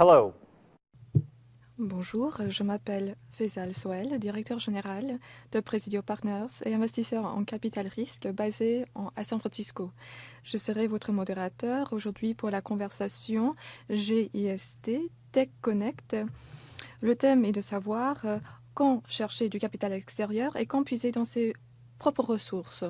Hello. Bonjour, je m'appelle Faisal Soel, directeur général de Presidio Partners et investisseur en capital risque basé à San Francisco. Je serai votre modérateur aujourd'hui pour la conversation GIST Tech Connect. Le thème est de savoir euh, quand chercher du capital extérieur et quand puiser dans ses propres ressources.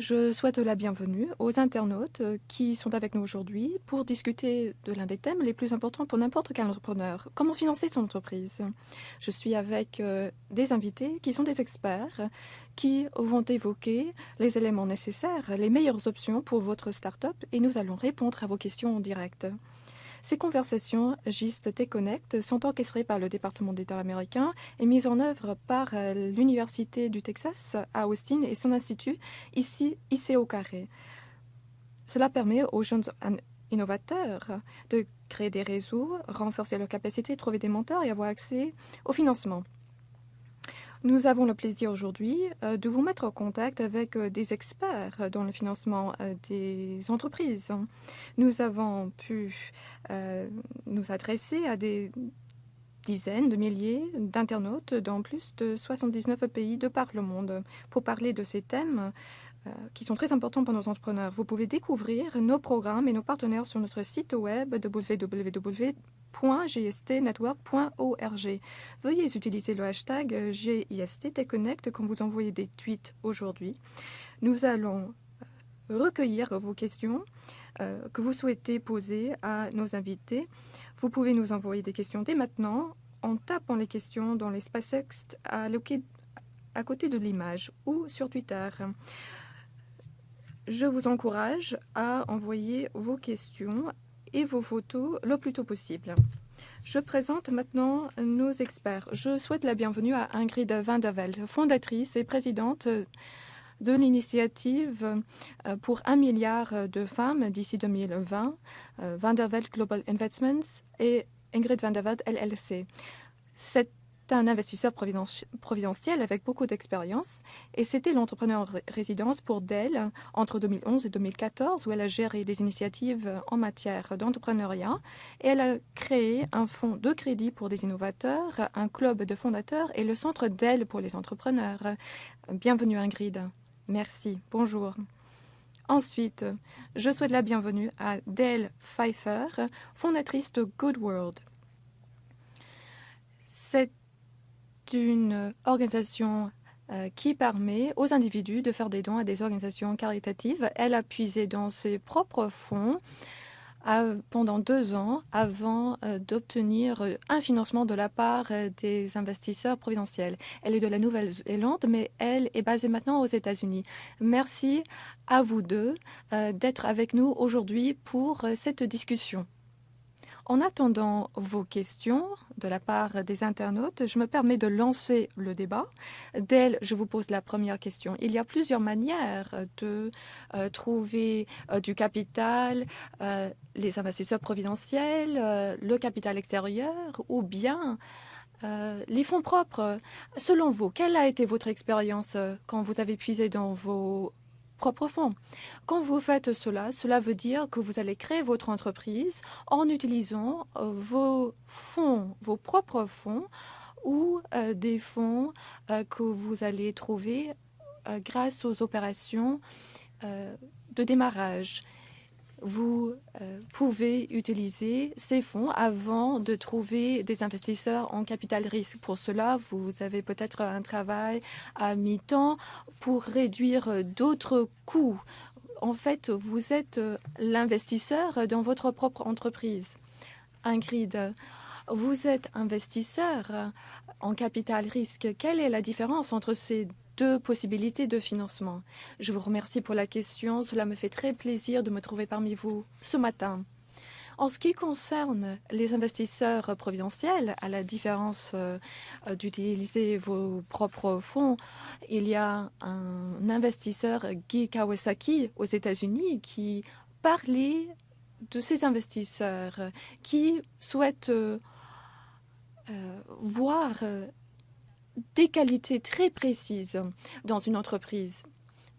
Je souhaite la bienvenue aux internautes qui sont avec nous aujourd'hui pour discuter de l'un des thèmes les plus importants pour n'importe quel entrepreneur, comment financer son entreprise? Je suis avec euh, des invités qui sont des experts qui vont évoquer les éléments nécessaires, les meilleures options pour votre start-up et nous allons répondre à vos questions en direct. Ces conversations GIST T-Connect sont orchestrées par le département d'État américain et mises en œuvre par euh, l'Université du Texas à Austin et son institut ici, au carré. Cela permet aux jeunes innovateurs de créer des réseaux, renforcer leur capacité, trouver des mentors et avoir accès au financement. Nous avons le plaisir aujourd'hui euh, de vous mettre en contact avec euh, des experts dans le financement euh, des entreprises. Nous avons pu nous adresser à des dizaines de milliers d'internautes dans plus de 79 pays de par le monde pour parler de ces thèmes qui sont très importants pour nos entrepreneurs. Vous pouvez découvrir nos programmes et nos partenaires sur notre site web www gistnetwork.org. Veuillez utiliser le hashtag GIST quand vous envoyez des tweets aujourd'hui. Nous allons euh, recueillir vos questions euh, que vous souhaitez poser à nos invités. Vous pouvez nous envoyer des questions dès maintenant en tapant les questions dans l'espace texte alloqué à côté de l'image ou sur Twitter. Je vous encourage à envoyer vos questions et vos photos le plus tôt possible. Je présente maintenant nos experts. Je souhaite la bienvenue à Ingrid Van der fondatrice et présidente de l'initiative euh, pour un milliard de femmes d'ici 2020, euh, Van Velde Global Investments et Ingrid Van LLC. Un investisseur providentiel avec beaucoup d'expérience et c'était l'entrepreneur résidence pour Dell entre 2011 et 2014 où elle a géré des initiatives en matière d'entrepreneuriat et elle a créé un fonds de crédit pour des innovateurs, un club de fondateurs et le centre Dell pour les entrepreneurs. Bienvenue Ingrid. Merci. Bonjour. Ensuite, je souhaite la bienvenue à Dell Pfeiffer, fondatrice de Good World. Une organisation euh, qui permet aux individus de faire des dons à des organisations caritatives. Elle a puisé dans ses propres fonds pendant deux ans avant euh, d'obtenir un financement de la part euh, des investisseurs providentiels. Elle est de la Nouvelle-Zélande, mais elle est basée maintenant aux États-Unis. Merci à vous deux d'être avec nous aujourd'hui pour cette discussion. En attendant vos questions de la part des internautes, je me permets de lancer le débat. D'elle, je vous pose la première question. Il y a plusieurs manières de euh, trouver euh, du capital, euh, les investisseurs providentiels, le capital extérieur ou bien les fonds propres. Selon vous, quelle a été votre expérience quand vous avez puisé dans vos propres fonds. Quand vous faites cela, cela veut dire que vous allez créer votre entreprise en utilisant euh, vos fonds, vos propres fonds ou euh, des fonds euh, que vous allez trouver grâce aux opérations de démarrage vous euh, pouvez utiliser ces fonds avant de trouver des investisseurs en capital risque. Pour cela, vous avez peut-être un travail à mi-temps pour réduire d'autres coûts. En fait, vous êtes l'investisseur dans votre propre entreprise. Ingrid, vous êtes investisseur en capital risque. Quelle est la différence entre ces deux possibilités de financement. Je vous remercie pour la question. Cela me fait très plaisir de me trouver parmi vous ce matin. En ce qui concerne les investisseurs providentiels, à la différence euh, d'utiliser vos propres fonds, il y a un investisseur, Guy Kawasaki, aux États-Unis, qui parlait de ces investisseurs qui souhaitent euh, euh, voir des qualités très précises dans une entreprise.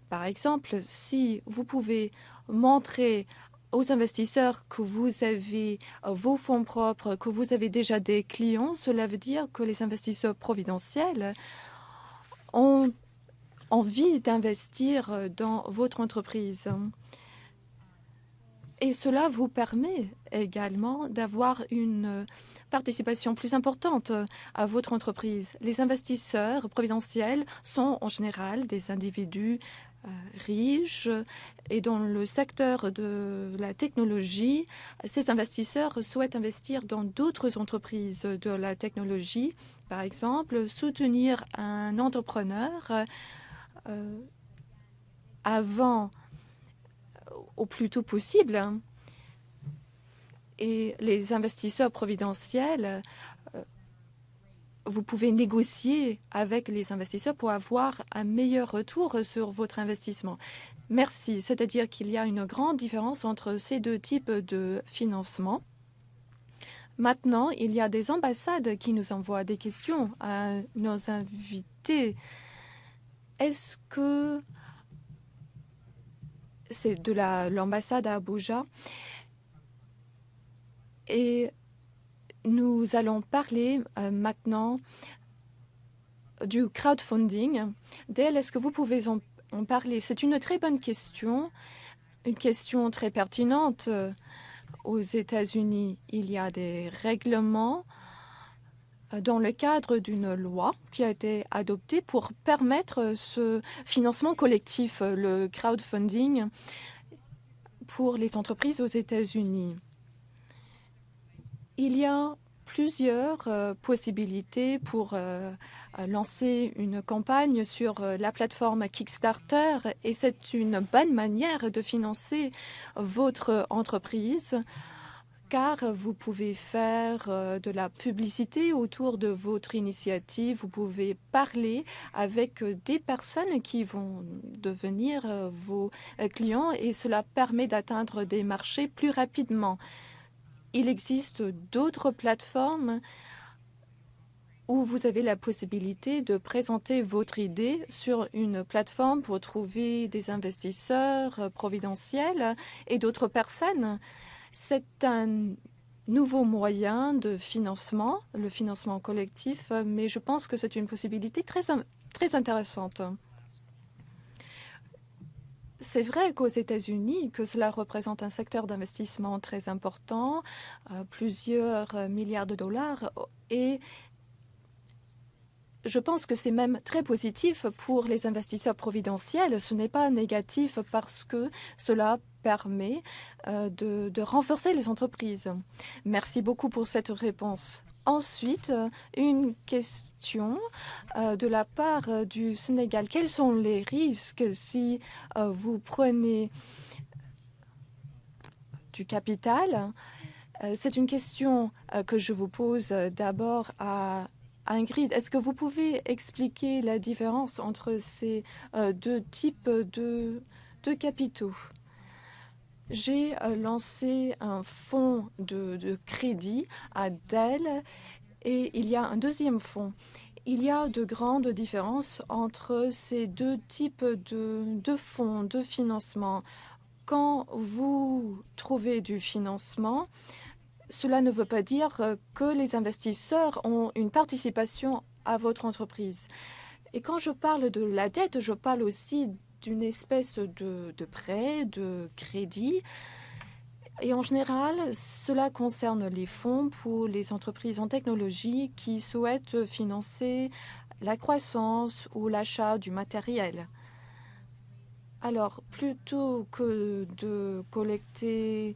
Par exemple, si vous pouvez montrer aux investisseurs que vous avez vos fonds propres, que vous avez déjà des clients, cela veut dire que les investisseurs providentiels ont envie d'investir dans votre entreprise. Et cela vous permet également d'avoir une participation plus importante à votre entreprise. Les investisseurs providentiels sont en général des individus euh, riches et dans le secteur de la technologie, ces investisseurs souhaitent investir dans d'autres entreprises de la technologie, par exemple soutenir un entrepreneur euh, avant au plus tôt possible. Et les investisseurs providentiels, euh, vous pouvez négocier avec les investisseurs pour avoir un meilleur retour sur votre investissement. Merci. C'est-à-dire qu'il y a une grande différence entre ces deux types de financement. Maintenant, il y a des ambassades qui nous envoient des questions à nos invités. Est-ce que c'est de l'ambassade à Abuja? Et nous allons parler euh, maintenant du crowdfunding. Dale, est-ce que vous pouvez en, en parler? C'est une très bonne question, une question très pertinente. Aux États-Unis, il y a des règlements dans le cadre d'une loi qui a été adoptée pour permettre ce financement collectif, le crowdfunding, pour les entreprises aux États-Unis. Il y a plusieurs euh, possibilités pour euh, lancer une campagne sur euh, la plateforme Kickstarter et c'est une bonne manière de financer votre entreprise car vous pouvez faire euh, de la publicité autour de votre initiative, vous pouvez parler avec euh, des personnes qui vont devenir euh, vos clients et cela permet d'atteindre des marchés plus rapidement. Il existe d'autres plateformes où vous avez la possibilité de présenter votre idée sur une plateforme pour trouver des investisseurs providentiels et d'autres personnes c'est un nouveau moyen de financement, le financement collectif, mais je pense que c'est une possibilité très, très intéressante. C'est vrai qu'aux États-Unis, que cela représente un secteur d'investissement très important, euh, plusieurs milliards de dollars, et je pense que c'est même très positif pour les investisseurs providentiels. Ce n'est pas négatif parce que cela permet euh, de, renforcer les entreprises. Merci beaucoup pour cette réponse. Ensuite, euh, une question euh, de la part du Sénégal. Quels sont les risques si vous prenez du capital? C'est une question que je vous pose d'abord à Ingrid, est-ce que vous pouvez expliquer la différence entre ces deux types de capitaux? J'ai euh, lancé un fonds de, crédit à Dell et il y a un deuxième fonds. Il y a de grandes différences entre ces deux types de, de fonds de financement. Quand vous trouvez du financement, cela ne veut pas dire que les investisseurs ont une participation à votre entreprise. Et quand je parle de la dette, je parle aussi d'une espèce de, prêt, de crédit. Et en général, cela concerne les fonds pour les entreprises en technologie qui souhaitent financer la croissance ou l'achat du matériel. Alors, plutôt que de collecter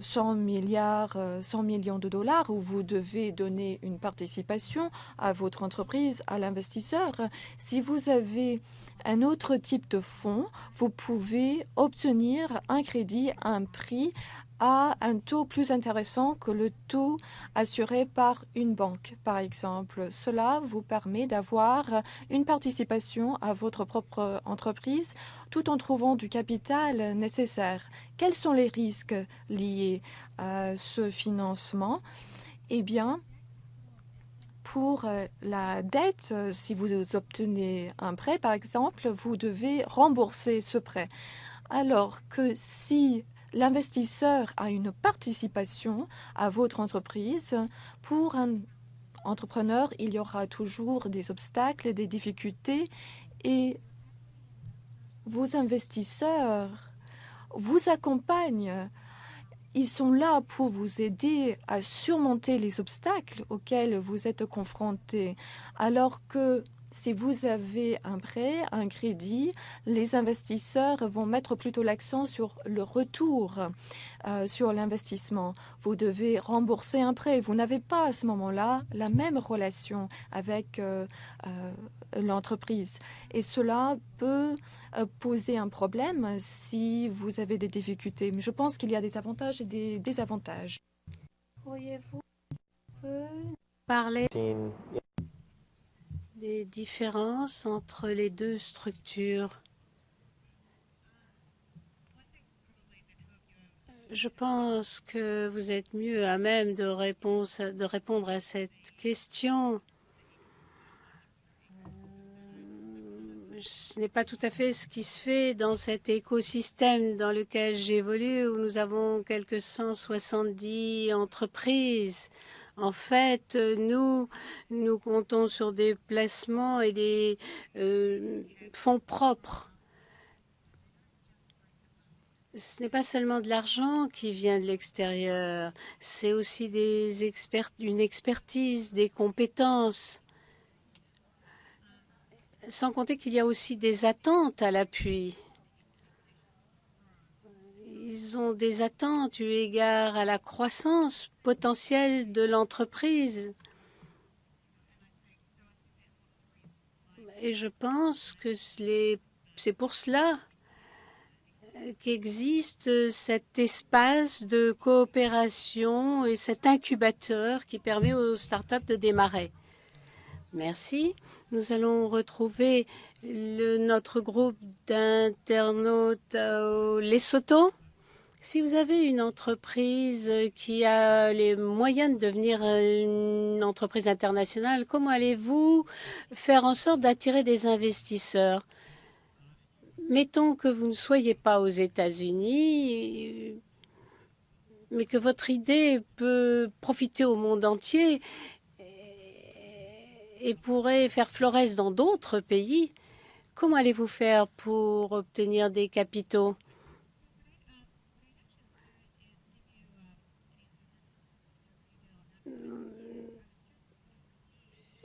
100 euh, milliards, 100 euh, millions de dollars, où vous devez donner une participation à votre entreprise, à l'investisseur, si vous avez un autre type de fonds, vous pouvez obtenir un crédit un prix à un taux plus intéressant que le taux assuré par une banque, par exemple. Cela vous permet d'avoir une participation à votre propre entreprise tout en trouvant du capital nécessaire. Quels sont les risques liés à ce financement? Eh bien, pour euh, la dette, euh, si vous obtenez un prêt, par exemple, vous devez rembourser ce prêt. Alors que si l'investisseur a une participation à votre entreprise. Pour un entrepreneur, il y aura toujours des obstacles, des difficultés et vos investisseurs vous accompagnent. Ils sont là pour vous aider à surmonter les obstacles auxquels vous êtes confrontés, alors que si vous avez un prêt, un crédit, les investisseurs vont mettre plutôt l'accent sur le retour euh, sur l'investissement. Vous devez rembourser un prêt. Vous n'avez pas à ce moment-là la même relation avec euh, euh, l'entreprise. Et cela peut poser un problème si vous avez des difficultés. Mais je pense qu'il y a des avantages et des désavantages. Pourriez-vous parler des différences entre les deux structures? Je pense que vous êtes mieux à même de, de répondre à cette question. Ce n'est pas tout à fait ce qui se fait dans cet écosystème dans lequel j'évolue, où nous avons quelques 170 entreprises en fait, nous, nous comptons sur des placements et des euh, fonds propres. Ce n'est pas seulement de l'argent qui vient de l'extérieur, c'est aussi des une expertise, des compétences. Sans compter qu'il y a aussi des attentes à l'appui. Ils ont des attentes eu égard à la croissance potentielle de l'entreprise. Et je pense que c'est pour cela qu'existe cet espace de coopération et cet incubateur qui permet aux startups de démarrer. Merci. Nous allons retrouver notre groupe d'internautes au Lesotho. Si vous avez une entreprise qui a les moyens de devenir une entreprise internationale, comment allez-vous faire en sorte d'attirer des investisseurs? Mettons que vous ne soyez pas aux États-Unis, mais que votre idée peut profiter au monde entier et pourrait faire florès dans d'autres pays. Comment allez-vous faire pour obtenir des capitaux?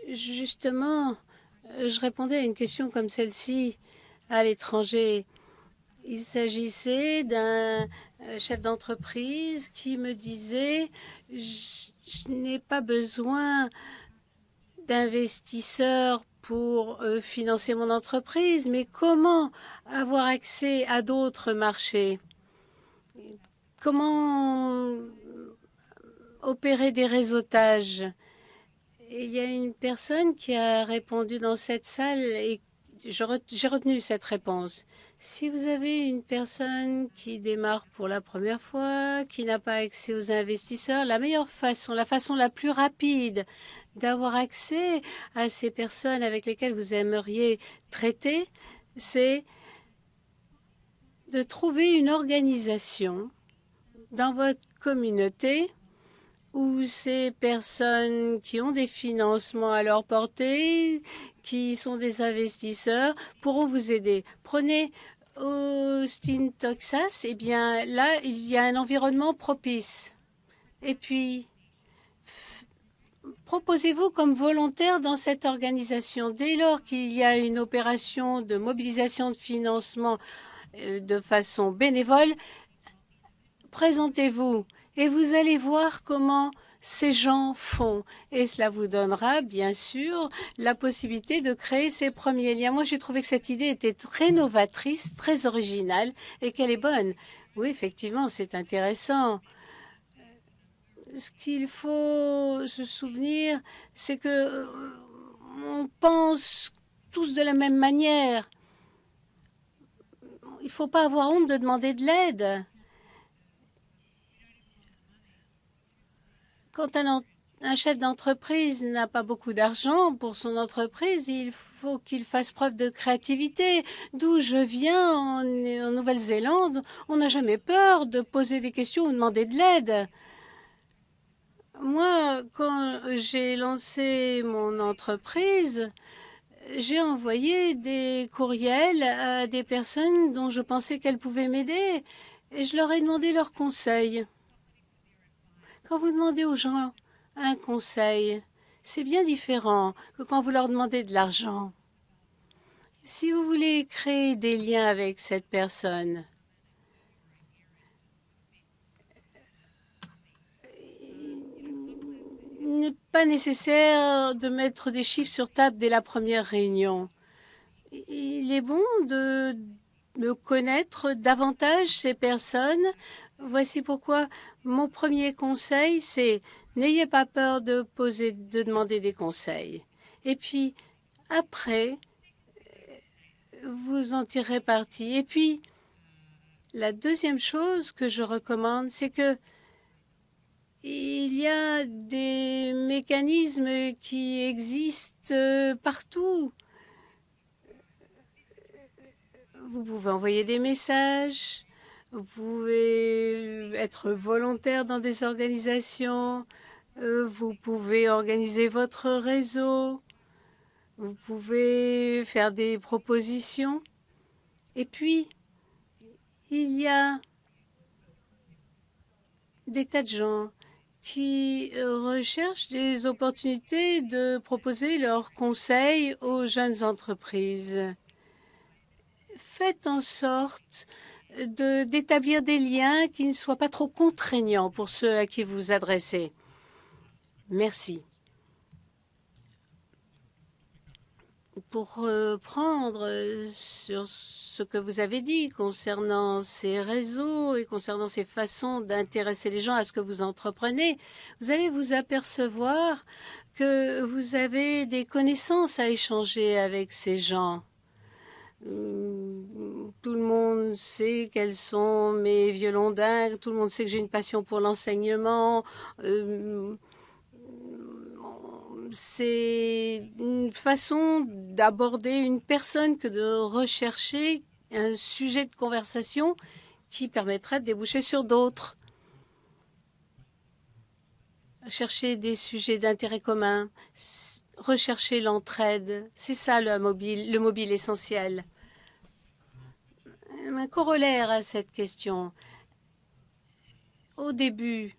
Justement, je répondais à une question comme celle-ci à l'étranger. Il s'agissait d'un euh, chef d'entreprise qui me disait « Je n'ai pas besoin d'investisseurs pour euh, financer mon entreprise, mais comment avoir accès à d'autres marchés? Comment opérer des réseautages? Il y a une personne qui a répondu dans cette salle et j'ai retenu cette réponse. Si vous avez une personne qui démarre pour la première fois, qui n'a pas accès aux investisseurs, la meilleure façon, la façon la plus rapide d'avoir accès à ces personnes avec lesquelles vous aimeriez traiter, c'est de trouver une organisation dans votre communauté où ces personnes qui ont des financements à leur portée, qui sont des investisseurs, pourront vous aider. Prenez Austin, Texas, eh bien là, il y a un environnement propice. Et puis, proposez-vous comme volontaire dans cette organisation? Dès lors qu'il y a une opération de mobilisation de financement euh, de façon bénévole, présentez-vous et vous allez voir comment ces gens font. Et cela vous donnera, bien sûr, la possibilité de créer ces premiers liens. Moi, j'ai trouvé que cette idée était très novatrice, très originale et qu'elle est bonne. Oui, effectivement, c'est intéressant. Ce qu'il faut se souvenir, c'est que euh, on pense tous de la même manière. Il ne faut pas avoir honte de demander de l'aide. Quand un chef d'entreprise n'a pas beaucoup d'argent pour son entreprise, il faut qu'il fasse preuve de créativité. D'où je viens en, en Nouvelle-Zélande, on n'a jamais peur de poser des questions ou demander de l'aide. Moi, quand j'ai lancé mon entreprise, j'ai envoyé des courriels à des personnes dont je pensais qu'elles pouvaient m'aider et je leur ai demandé leurs conseils. Quand vous demandez aux gens un conseil, c'est bien différent que quand vous leur demandez de l'argent. Si vous voulez créer des liens avec cette personne, n'est pas nécessaire de mettre des chiffres sur table dès la première réunion. Il est bon de, connaître davantage ces personnes. Voici pourquoi mon premier conseil, c'est n'ayez pas peur de poser, de demander des conseils. Et puis, après, vous en tirerez parti. Et puis, la deuxième chose que je recommande, c'est que il y a des mécanismes qui existent partout. Vous pouvez envoyer des messages, vous pouvez être volontaire dans des organisations, euh, vous pouvez organiser votre réseau, vous pouvez faire des propositions. Et puis, il y a des tas de gens qui recherchent des opportunités de proposer leurs conseils aux jeunes entreprises. Faites en sorte d'établir des liens qui ne soient pas trop contraignants pour ceux à qui vous adressez. Merci. Pour reprendre sur ce que vous avez dit concernant ces réseaux et concernant ces façons d'intéresser les gens à ce que vous entreprenez, vous allez vous apercevoir que vous avez des connaissances à échanger avec ces gens. Hum, tout le monde sait quels sont mes violons dingues, tout le monde sait que j'ai une passion pour l'enseignement. Euh, c'est une façon d'aborder une personne que de rechercher un sujet de conversation qui permettrait de déboucher sur d'autres. Chercher des sujets d'intérêt commun, rechercher l'entraide, c'est ça le mobile, le mobile essentiel. Un corollaire à cette question. Au début,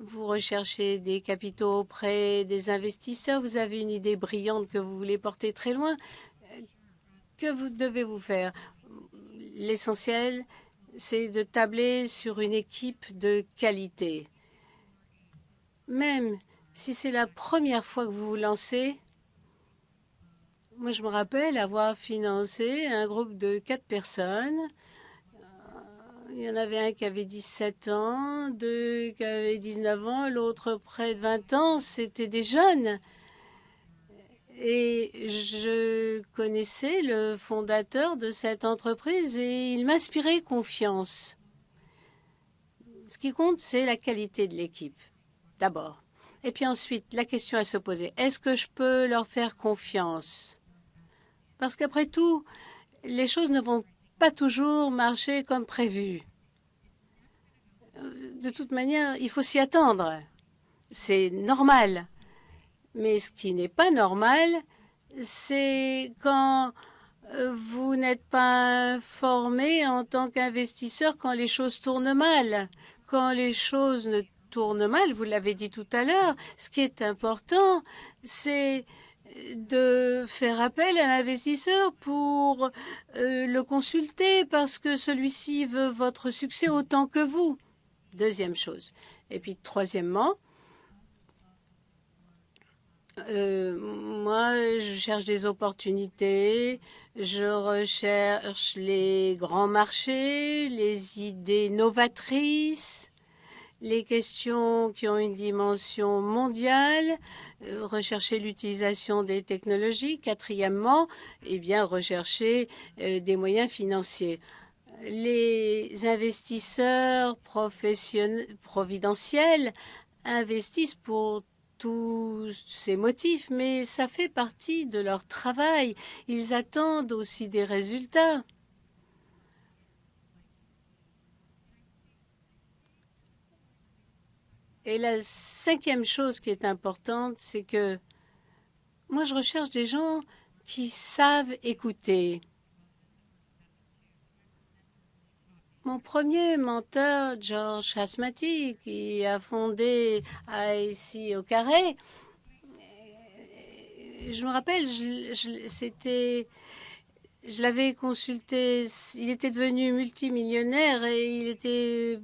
vous recherchez des capitaux auprès des investisseurs, vous avez une idée brillante que vous voulez porter très loin. Que vous devez-vous faire? L'essentiel, c'est de tabler sur une équipe de qualité. Même si c'est la première fois que vous vous lancez, moi je me rappelle avoir financé un groupe de quatre personnes il y en avait un qui avait 17 ans, deux qui avaient 19 ans, l'autre près de 20 ans. C'était des jeunes. Et je connaissais le fondateur de cette entreprise et il m'inspirait confiance. Ce qui compte, c'est la qualité de l'équipe, d'abord. Et puis ensuite, la question à se poser, est-ce que je peux leur faire confiance? Parce qu'après tout, les choses ne vont pas toujours marcher comme prévu. De toute manière, il faut s'y attendre. C'est normal. Mais ce qui n'est pas normal, c'est quand euh, vous n'êtes pas informé en tant qu'investisseur quand les choses tournent mal. Quand les choses ne tournent mal, vous l'avez dit tout à l'heure, ce qui est important, c'est de faire appel à l'investisseur pour euh, le consulter parce que celui-ci veut votre succès autant que vous. Deuxième chose. Et puis, troisièmement, euh, moi, je cherche des opportunités, je recherche les grands marchés, les idées novatrices, les questions qui ont une dimension mondiale, euh, rechercher l'utilisation des technologies. Quatrièmement, eh bien, rechercher euh, des moyens financiers. Les investisseurs providentiels investissent pour tous ces motifs, mais ça fait partie de leur travail. Ils attendent aussi des résultats. Et la cinquième chose qui est importante, c'est que moi, je recherche des gens qui savent écouter. Mon premier menteur, George Hasmati, qui a fondé ici au Carré, je me rappelle, c'était, je l'avais consulté, il était devenu multimillionnaire et il était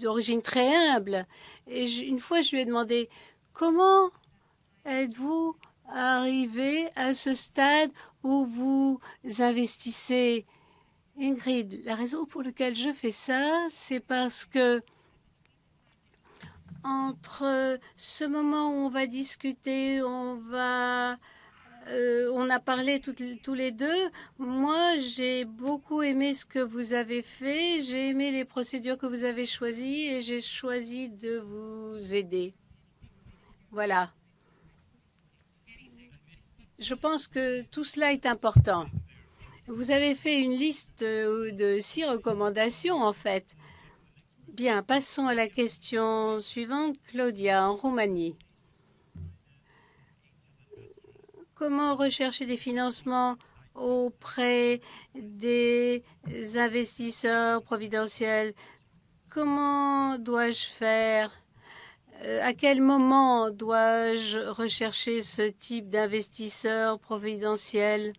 d'origine très humble. Et une fois, je lui ai demandé, comment êtes-vous arrivé à ce stade où vous investissez? Ingrid, la raison pour laquelle je fais ça, c'est parce que entre ce moment où on va discuter, on va, euh, on a parlé tous les deux. Moi, j'ai beaucoup aimé ce que vous avez fait. J'ai aimé les procédures que vous avez choisies et j'ai choisi de vous aider. Voilà. Je pense que tout cela est important. Vous avez fait une liste euh, de six recommandations, en fait. Bien, passons à la question suivante. Claudia, en Roumanie. Comment rechercher des financements auprès des investisseurs providentiels? Comment dois-je faire? Euh, À quel moment dois-je rechercher ce type d'investisseurs providentiels?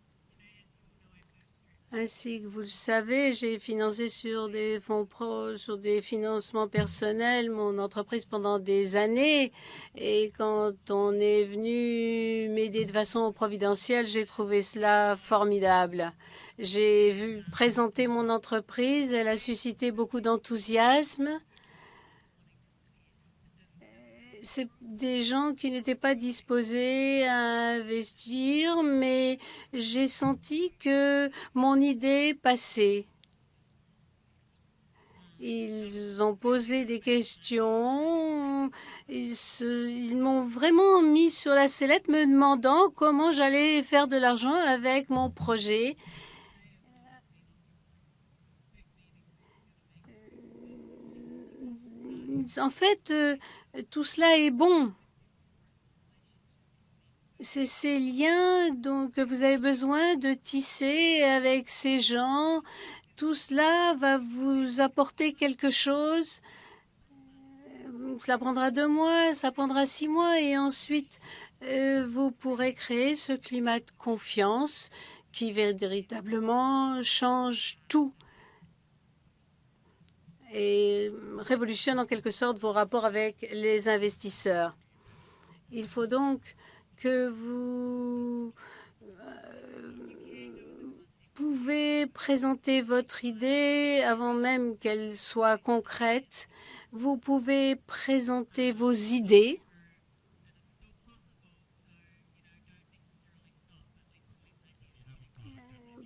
Ainsi que vous le savez, j'ai financé sur des fonds pro, sur des financements personnels mon entreprise pendant des années. Et quand on est venu m'aider de façon providentielle, j'ai trouvé cela formidable. J'ai vu présenter mon entreprise, elle a suscité beaucoup d'enthousiasme c'est des gens qui n'étaient pas disposés à investir, mais j'ai senti que mon idée passait. Ils ont posé des questions, ils, m'ont vraiment mis sur la sellette me demandant comment j'allais faire de l'argent avec mon projet. En fait, euh, tout cela est bon. C'est ces liens que vous avez besoin de tisser avec ces gens. Tout cela va vous apporter quelque chose. Cela prendra deux mois, ça prendra six mois et ensuite euh, vous pourrez créer ce climat de confiance qui véritablement change tout et révolutionne en quelque sorte vos rapports avec les investisseurs. Il faut donc que vous euh, pouvez présenter votre idée avant même qu'elle soit concrète. Vous pouvez présenter vos idées.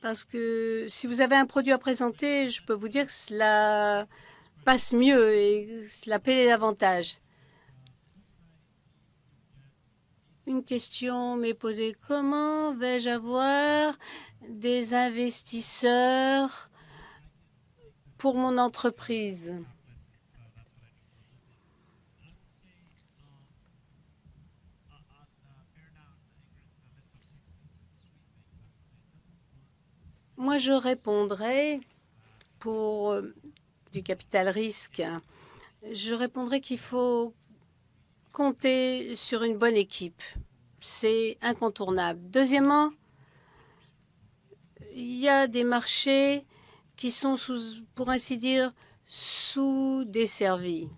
Parce que si vous avez un produit à présenter, je peux vous dire que cela passe mieux et cela paie davantage. Une question m'est posée. Comment vais-je avoir des investisseurs pour mon entreprise? Moi, je répondrai pour du capital risque, je répondrai qu'il faut compter sur une bonne équipe. C'est incontournable. Deuxièmement, il y a des marchés qui sont, sous, pour ainsi dire, sous-desservis.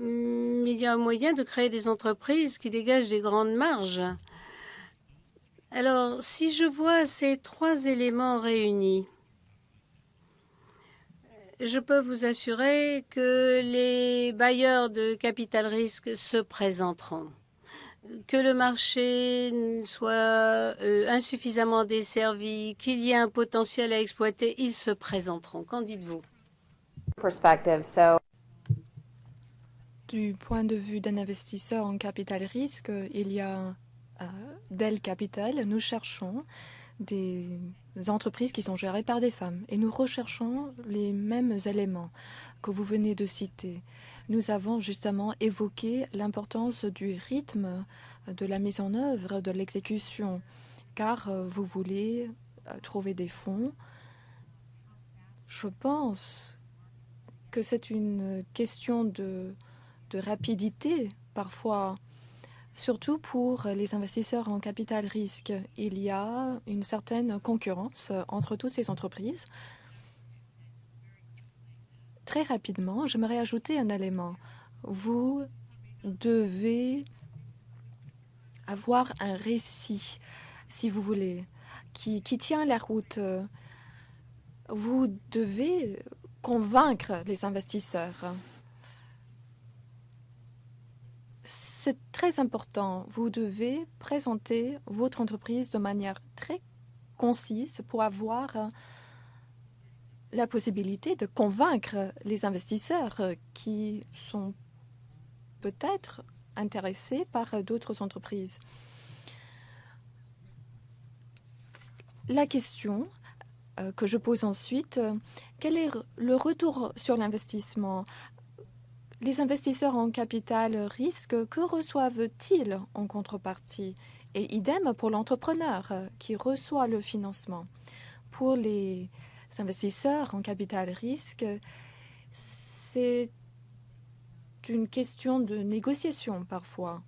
Il y a un moyen de créer des entreprises qui dégagent des grandes marges. Alors, si je vois ces trois éléments réunis, je peux vous assurer que les bailleurs de capital risque se présenteront. Que le marché soit euh, insuffisamment desservi, qu'il y ait un potentiel à exploiter, ils se présenteront. Qu'en dites-vous? Du point de vue d'un investisseur en capital risque, il y a euh, Dell Capital. Nous cherchons des entreprises qui sont gérées par des femmes et nous recherchons les mêmes éléments que vous venez de citer. Nous avons justement évoqué l'importance du rythme de la mise en œuvre, de l'exécution, car euh, vous voulez euh, trouver des fonds. Je pense que c'est une question de, de rapidité parfois surtout pour les investisseurs en capital risque. Il y a une certaine concurrence entre toutes ces entreprises. Très rapidement, j'aimerais ajouter un élément. Vous devez avoir un récit, si vous voulez, qui, qui tient la route. Vous devez convaincre les investisseurs. C'est très important. Vous devez présenter votre entreprise de manière très concise pour avoir euh, la possibilité de convaincre les investisseurs euh, qui sont peut-être intéressés par euh, d'autres entreprises. La question que je pose ensuite, quel est le retour sur l'investissement? Les investisseurs en capital risque, que reçoivent-ils en contrepartie? Et idem pour l'entrepreneur qui reçoit le financement. Pour les investisseurs en capital risque, c'est une question de négociation parfois.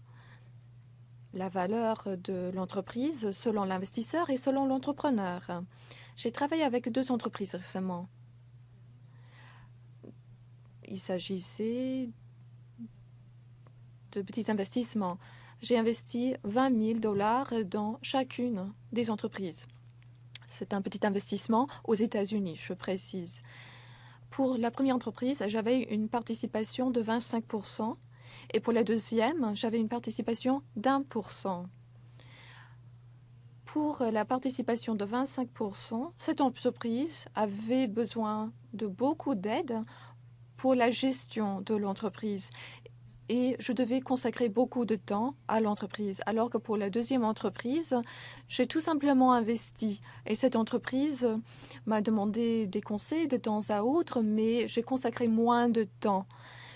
La valeur de l'entreprise selon l'investisseur et selon l'entrepreneur. J'ai travaillé avec deux entreprises récemment. Il s'agissait de petits investissements. J'ai investi 20 000 dollars dans chacune des entreprises. C'est un petit investissement aux États-Unis, je précise. Pour la première entreprise, j'avais une participation de 25% et pour la deuxième, j'avais une participation d'un pour cent. Pour la participation de 25% cette entreprise avait besoin de beaucoup d'aide pour la gestion de l'entreprise. Et je devais consacrer beaucoup de temps à l'entreprise. Alors que pour la deuxième entreprise, j'ai tout simplement investi. Et cette entreprise m'a demandé des conseils de temps à autre, mais j'ai consacré moins de temps.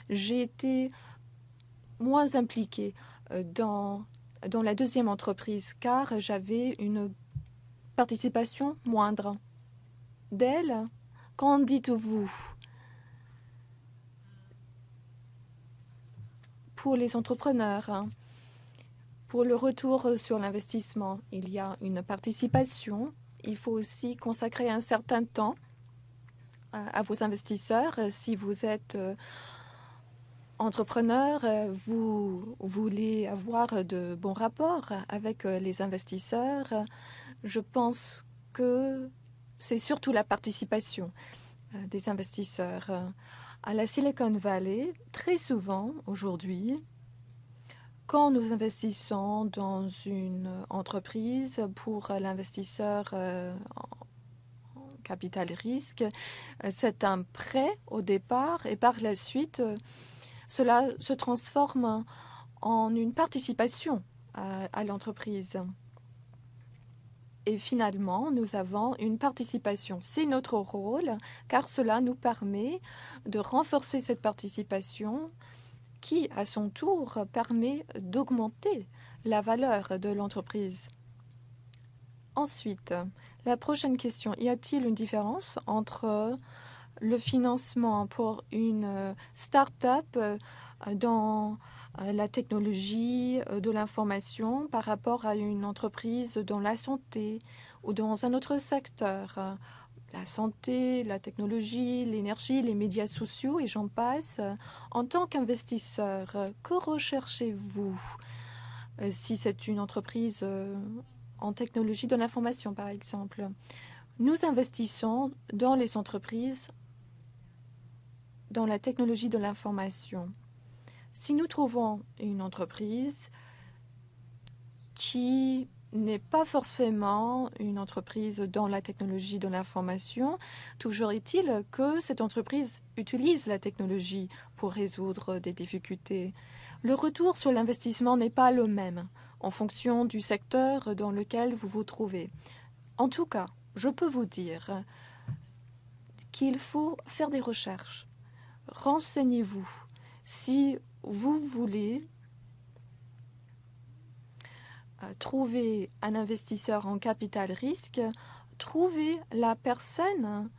J'ai été moins impliquée euh, dans, dans la deuxième entreprise car j'avais une participation moindre. D'elle, qu'en dites-vous? Pour les entrepreneurs. Hein. Pour le retour sur l'investissement, il y a une participation. Il faut aussi consacrer un certain temps euh, à vos investisseurs. Si vous êtes euh, entrepreneur, euh, vous voulez avoir de bons rapports avec les investisseurs. Je pense que c'est surtout la participation des investisseurs. À la Silicon Valley, très souvent aujourd'hui, quand nous investissons dans une entreprise pour l'investisseur euh, en capital risque, euh, c'est un prêt au départ et par la suite, euh, cela se transforme en une participation à l'entreprise. Et finalement, nous avons une participation. C'est notre rôle, car cela nous permet de renforcer cette participation qui, à son tour, permet d'augmenter la valeur de l'entreprise. Ensuite, la prochaine question. Y a-t-il une différence entre le financement pour une start-up dans euh, la technologie euh, de l'information par rapport à une entreprise dans la santé ou dans un autre secteur? La santé, la technologie, l'énergie, les médias sociaux et j'en passe. En tant qu'investisseur, que recherchez-vous euh, si c'est une entreprise en technologie de l'information, par exemple? Nous investissons dans les entreprises dans la technologie de l'information. Si nous trouvons une entreprise qui n'est pas forcément une entreprise dans la technologie de l'information. Toujours est-il que cette entreprise utilise la technologie pour résoudre des difficultés. Le retour sur l'investissement n'est pas le même en fonction du secteur dans lequel vous vous trouvez. En tout cas, je peux vous dire qu'il faut faire des recherches. Renseignez-vous. Si vous voulez trouver un investisseur en capital risque, trouvez la personne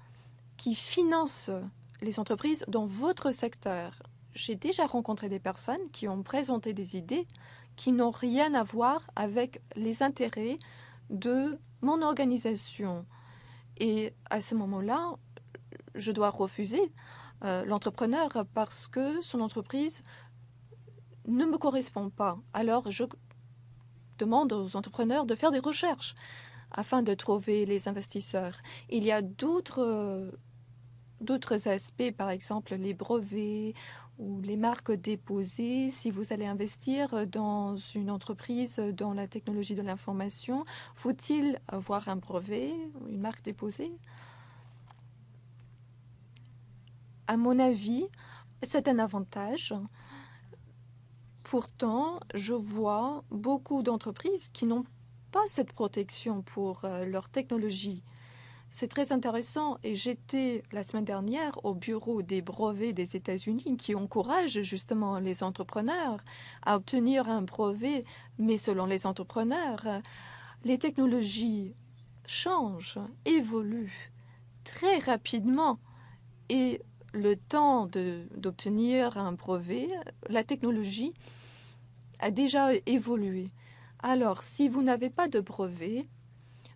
qui finance les entreprises dans votre secteur. J'ai déjà rencontré des personnes qui ont présenté des idées qui n'ont rien à voir avec les intérêts de mon organisation. Et à ce moment-là, je dois refuser euh, l'entrepreneur parce que son entreprise ne me correspond pas. Alors, je demande aux entrepreneurs de faire des recherches afin de trouver les investisseurs. Il y a d'autres d'autres aspects, par exemple les brevets ou les marques déposées. Si vous allez investir dans une entreprise dans la technologie de l'information, faut-il avoir un brevet, une marque déposée? À mon avis, c'est un avantage Pourtant, je vois beaucoup d'entreprises qui n'ont pas cette protection pour euh, leur technologie. C'est très intéressant et j'étais la semaine dernière au bureau des brevets des États-Unis qui encouragent justement les entrepreneurs à obtenir un brevet, mais selon les entrepreneurs, les technologies changent, évoluent très rapidement et le temps d'obtenir un brevet, la technologie a déjà évolué. Alors, si vous n'avez pas de brevet,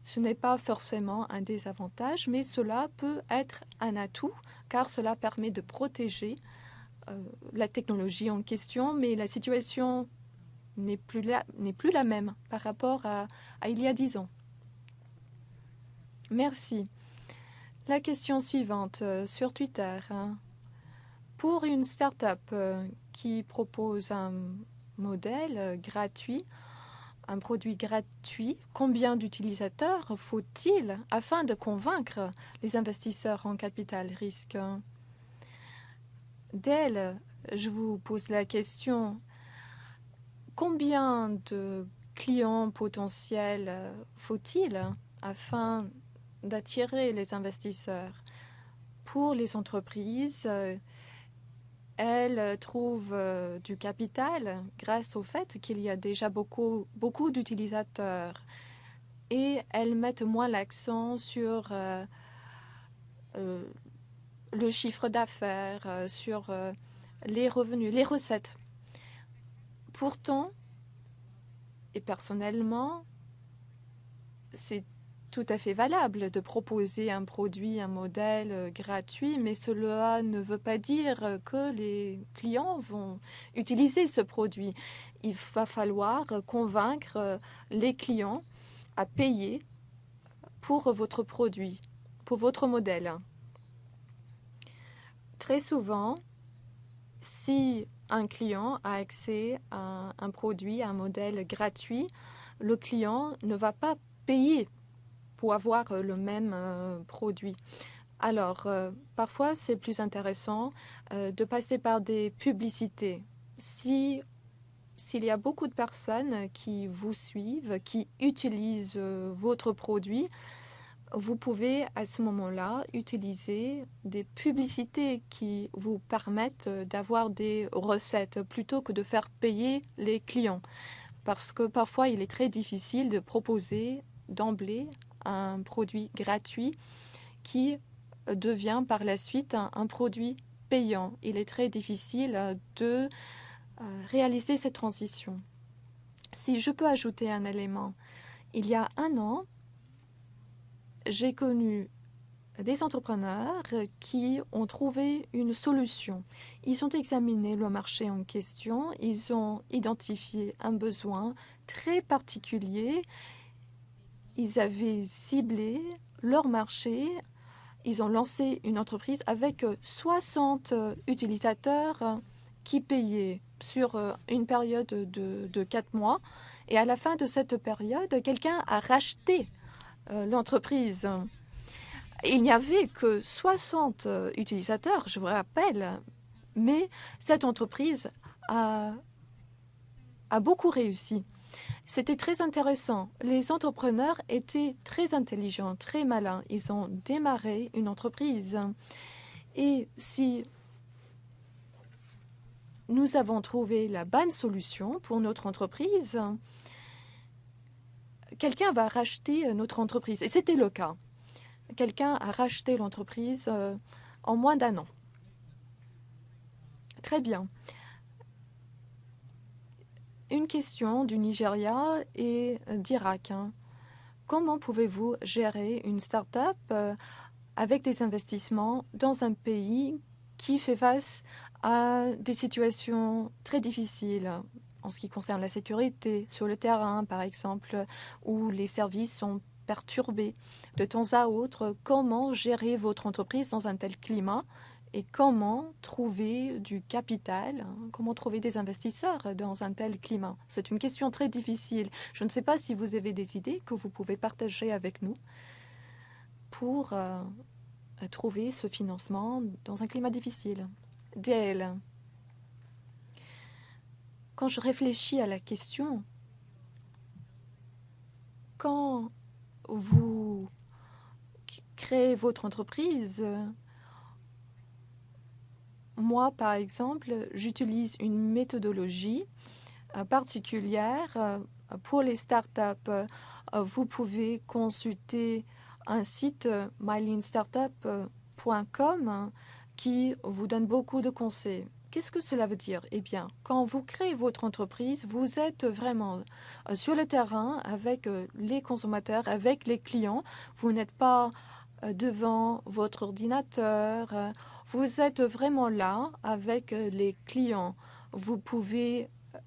ce n'est pas forcément un désavantage, mais cela peut être un atout, car cela permet de protéger euh, la technologie en question, mais la situation n'est plus, la, même par rapport à, à il y a dix ans. Merci. La question suivante euh, sur Twitter. Hein. Pour une start-up euh, qui propose un modèle euh, gratuit, un produit gratuit, combien d'utilisateurs faut-il afin de convaincre les investisseurs en capital risque? Dell, je vous pose la question, combien de clients potentiels faut-il afin d'attirer les investisseurs? Pour les entreprises, euh, elles trouvent euh, du capital grâce au fait qu'il y a déjà beaucoup, beaucoup d'utilisateurs et elles mettent moins l'accent sur euh, le chiffre d'affaires, sur les revenus, les recettes. Pourtant, et personnellement, c'est tout à fait valable de proposer un produit, un modèle euh, gratuit, mais cela ne veut pas dire que les clients vont utiliser ce produit. Il va falloir convaincre les clients à payer pour votre produit, pour votre modèle. Très souvent, si un client a accès à un produit, un modèle gratuit, le client ne va pas payer avoir euh, le même euh, produit. Alors, euh, parfois, c'est plus intéressant de passer par des publicités. Si s'il y a beaucoup de personnes qui vous suivent, qui utilisent votre produit, vous pouvez à ce moment-là utiliser des publicités qui vous permettent d'avoir des recettes plutôt que de faire payer les clients. Parce que parfois, il est très difficile de proposer d'emblée un produit gratuit qui devient par la suite un, produit payant. Il est très difficile de euh, réaliser cette transition. Si je peux ajouter un élément, il y a un an, j'ai connu des entrepreneurs qui ont trouvé une solution. Ils ont examiné le marché en question, ils ont identifié un besoin très particulier ils avaient ciblé leur marché. Ils ont lancé une entreprise avec 60 utilisateurs qui payaient sur une période de, de 4 mois. Et à la fin de cette période, quelqu'un a racheté euh, l'entreprise. Il n'y avait que 60 euh, utilisateurs, je vous rappelle, mais cette entreprise a, a beaucoup réussi. C'était très intéressant. Les entrepreneurs étaient très intelligents, très malins. Ils ont démarré une entreprise. Et si nous avons trouvé la bonne solution pour notre entreprise, quelqu'un va racheter notre entreprise. Et c'était le cas. Quelqu'un a racheté l'entreprise euh, en moins d'un an. Très bien. Une question du Nigeria et d'Irak. Hein. Comment pouvez-vous gérer une start-up euh, avec des investissements dans un pays qui fait face à des situations très difficiles en ce qui concerne la sécurité sur le terrain, par exemple, où les services sont perturbés? De temps à autre. Comment gérer votre entreprise dans un tel climat et comment trouver du capital, hein, comment trouver des investisseurs dans un tel climat? C'est une question très difficile. Je ne sais pas si vous avez des idées que vous pouvez partager avec nous pour euh, trouver ce financement dans un climat difficile. DL. Quand je réfléchis à la question, quand vous créez votre entreprise, moi, par exemple, j'utilise une méthodologie euh, particulière euh, pour les startups. Euh, vous pouvez consulter un site myleanstartup.com qui vous donne beaucoup de conseils. Qu'est-ce que cela veut dire? Eh bien, quand vous créez votre entreprise, vous êtes vraiment sur le terrain avec les consommateurs, avec les clients. Vous n'êtes pas devant votre ordinateur vous êtes vraiment là avec euh, les clients. Vous pouvez euh,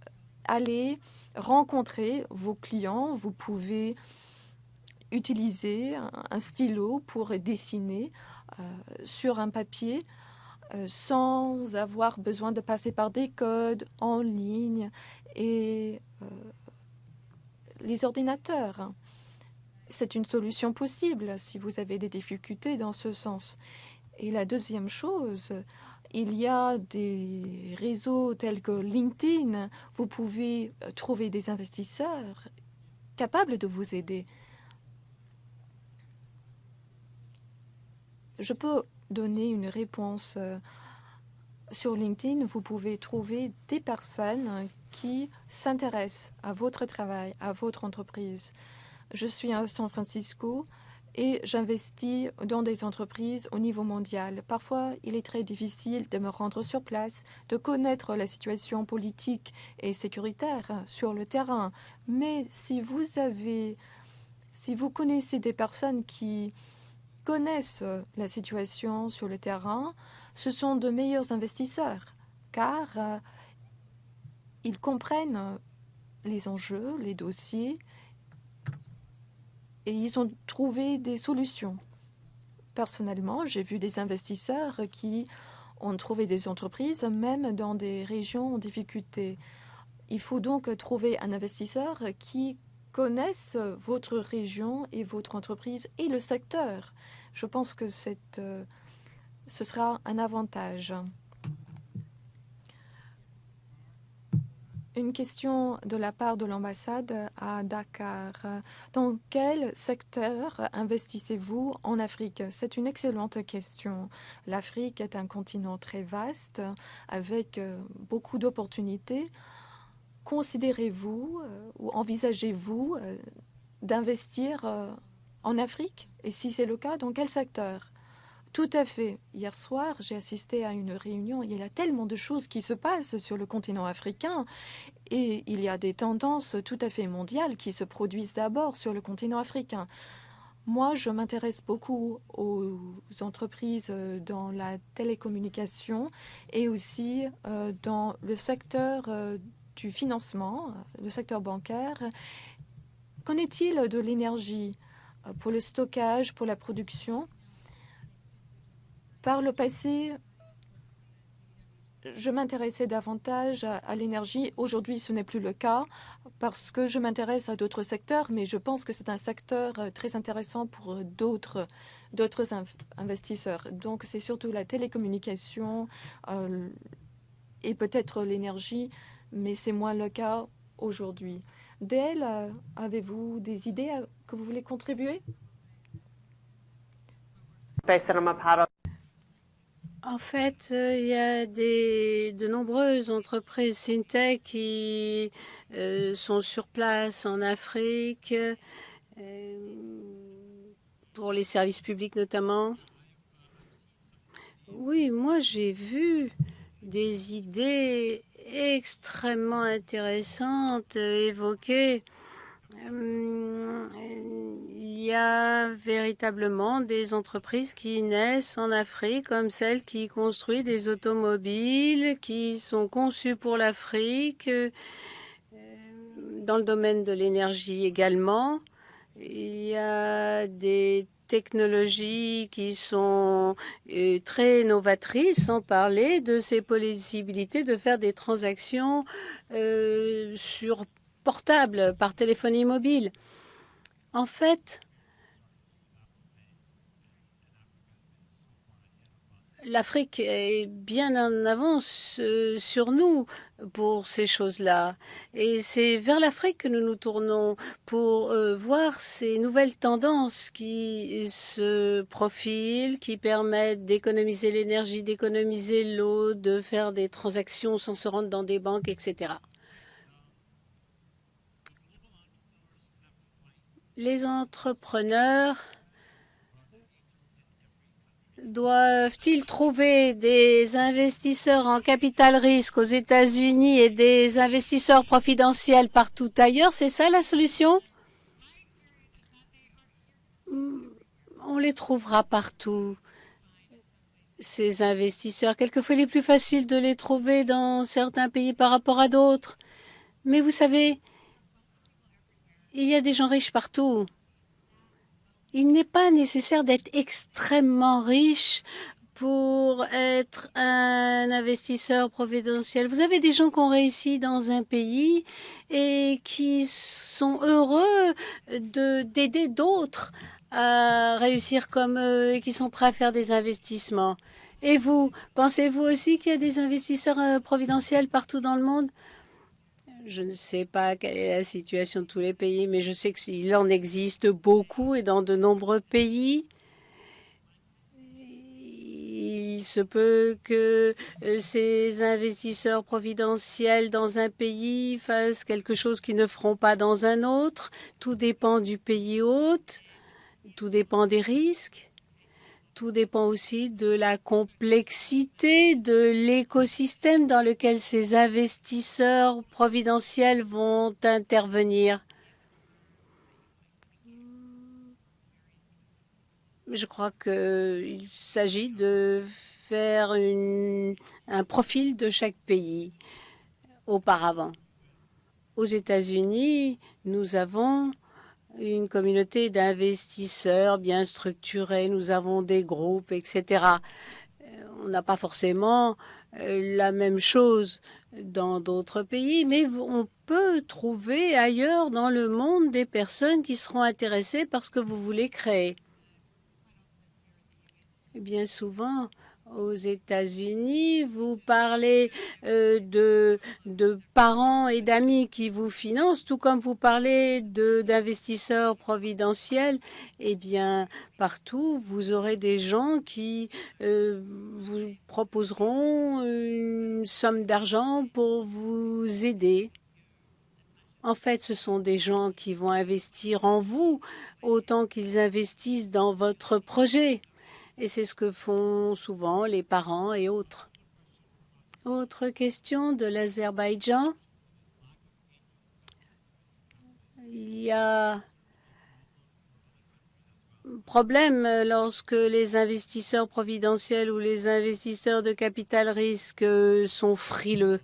aller rencontrer vos clients, vous pouvez utiliser un stylo pour dessiner euh, sur un papier sans avoir besoin de passer par des codes en ligne et les ordinateurs. C'est une solution possible si vous avez des difficultés dans ce sens. Et la deuxième chose, il y a des réseaux tels que LinkedIn. Vous pouvez euh, trouver des investisseurs capables de vous aider. Je peux donner une réponse euh, sur LinkedIn. Vous pouvez trouver des personnes qui s'intéressent à votre travail, à votre entreprise. Je suis à San Francisco et j'investis dans des entreprises au niveau mondial. Parfois, il est très difficile de me rendre sur place, de connaître la situation politique et sécuritaire sur le terrain. Mais si vous avez, si vous connaissez des personnes qui connaissent la situation sur le terrain, ce sont de meilleurs investisseurs, car euh, ils comprennent les enjeux, les dossiers, et ils ont trouvé des solutions. Personnellement, j'ai vu des investisseurs qui ont trouvé des entreprises même dans des régions en difficulté. Il faut donc trouver un investisseur qui connaisse votre région et votre entreprise et le secteur. Je pense que euh, ce sera un avantage. Une question de la part de l'ambassade à Dakar. Dans quel secteur investissez-vous en Afrique? C'est une excellente question. L'Afrique est un continent très vaste avec euh, beaucoup d'opportunités. Considérez-vous euh, ou envisagez-vous euh, d'investir en Afrique? Et si c'est le cas, dans quel secteur? Tout à fait. Hier soir, j'ai assisté à une réunion. Il y a tellement de choses qui se passent sur le continent africain et il y a des tendances tout à fait mondiales qui se produisent d'abord sur le continent africain. Moi, je m'intéresse beaucoup aux entreprises euh, dans la télécommunication et aussi euh, dans le secteur euh, du financement, le secteur bancaire. Qu'en est-il de l'énergie pour le stockage, pour la production? Par le passé, je m'intéressais davantage à, l'énergie. Aujourd'hui, ce n'est plus le cas parce que je m'intéresse à d'autres secteurs, mais je pense que c'est un secteur euh, très intéressant pour euh, d'autres investisseurs. Donc, c'est surtout la télécommunication euh, et peut-être l'énergie, mais c'est moins le cas aujourd'hui. Dale, avez-vous des idées que vous voulez contribuer? En fait, euh, il y a de nombreuses entreprises FinTech qui euh, sont sur place en Afrique, euh, pour les services publics notamment. Oui, moi j'ai vu des idées extrêmement intéressantes évoquées il y a véritablement des entreprises qui naissent en Afrique, comme celles qui construisent des automobiles qui sont conçues pour l'Afrique, euh, dans le domaine de l'énergie également. Il y a des technologies qui sont euh, très novatrices, sans parler de ces possibilités de faire des transactions euh, sur portable, par téléphonie mobile. En fait, l'Afrique est bien en avance euh, sur nous pour ces choses-là. Et c'est vers l'Afrique que nous nous tournons pour euh, voir ces nouvelles tendances qui se profilent, qui permettent d'économiser l'énergie, d'économiser l'eau, de faire des transactions sans se rendre dans des banques, etc. Les entrepreneurs doivent-ils trouver des investisseurs en capital risque aux États-Unis et des investisseurs profidentiels partout ailleurs? C'est ça la solution? On les trouvera partout, ces investisseurs. Quelquefois, il est plus facile de les trouver dans certains pays par rapport à d'autres. Mais vous savez, il y a des gens riches partout. Il n'est pas nécessaire d'être extrêmement riche pour être un investisseur providentiel. Vous avez des gens qui ont réussi dans un pays et qui sont heureux d'aider d'autres à réussir comme eux et qui sont prêts à faire des investissements. Et vous, pensez-vous aussi qu'il y a des investisseurs euh, providentiels partout dans le monde? Je ne sais pas quelle est la situation de tous les pays, mais je sais qu'il en existe beaucoup et dans de nombreux pays. Il se peut que euh, ces investisseurs providentiels dans un pays fassent quelque chose qu'ils ne feront pas dans un autre. Tout dépend du pays hôte, tout dépend des risques. Tout dépend aussi de la complexité de l'écosystème dans lequel ces investisseurs providentiels vont intervenir. Je crois qu'il s'agit de faire un profil de chaque pays auparavant. Aux États-Unis, nous avons une communauté d'investisseurs bien structurée, nous avons des groupes, etc. Euh, on n'a pas forcément euh, la même chose dans d'autres pays, mais on peut trouver ailleurs dans le monde des personnes qui seront intéressées par ce que vous voulez créer. bien souvent, aux États-Unis, vous parlez euh, de, parents et d'amis qui vous financent, tout comme vous parlez d'investisseurs providentiels. Eh bien, partout, vous aurez des gens qui euh, vous proposeront une somme d'argent pour vous aider. En fait, ce sont des gens qui vont investir en vous autant qu'ils investissent dans votre projet. Et c'est ce que font souvent les parents et autres. Autre question de l'Azerbaïdjan. Il y a problème lorsque les investisseurs providentiels ou les investisseurs de capital risque sont frileux.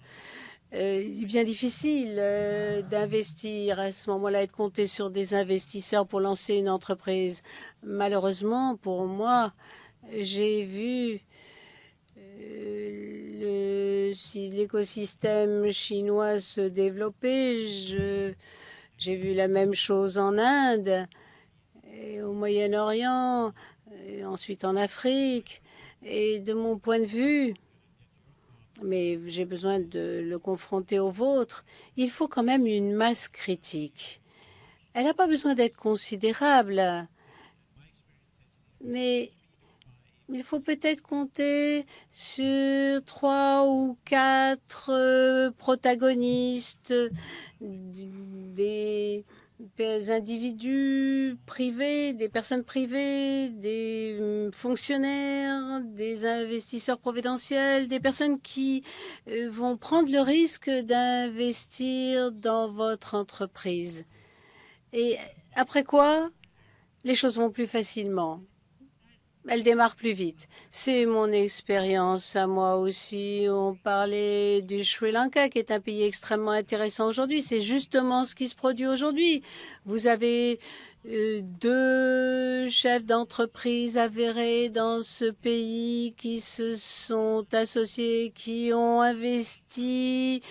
Euh, il est bien difficile euh, d'investir à ce moment-là et de compter sur des investisseurs pour lancer une entreprise. Malheureusement, pour moi, j'ai vu euh, l'écosystème chinois se développait, j'ai vu la même chose en Inde, et au Moyen-Orient, ensuite en Afrique. Et de mon point de vue, mais j'ai besoin de le confronter au vôtre, il faut quand même une masse critique. Elle n'a pas besoin d'être considérable, mais il faut peut-être compter sur trois ou quatre euh, protagonistes, des individus privés, des personnes privées, des hum, fonctionnaires, des investisseurs providentiels, des personnes qui euh, vont prendre le risque d'investir dans votre entreprise. Et après quoi, les choses vont plus facilement elle démarre plus vite. C'est mon expérience à moi aussi. On parlait du Sri Lanka, qui est un pays extrêmement intéressant aujourd'hui. C'est justement ce qui se produit aujourd'hui. Vous avez euh, deux chefs d'entreprise avérés dans ce pays qui se sont associés, qui ont investi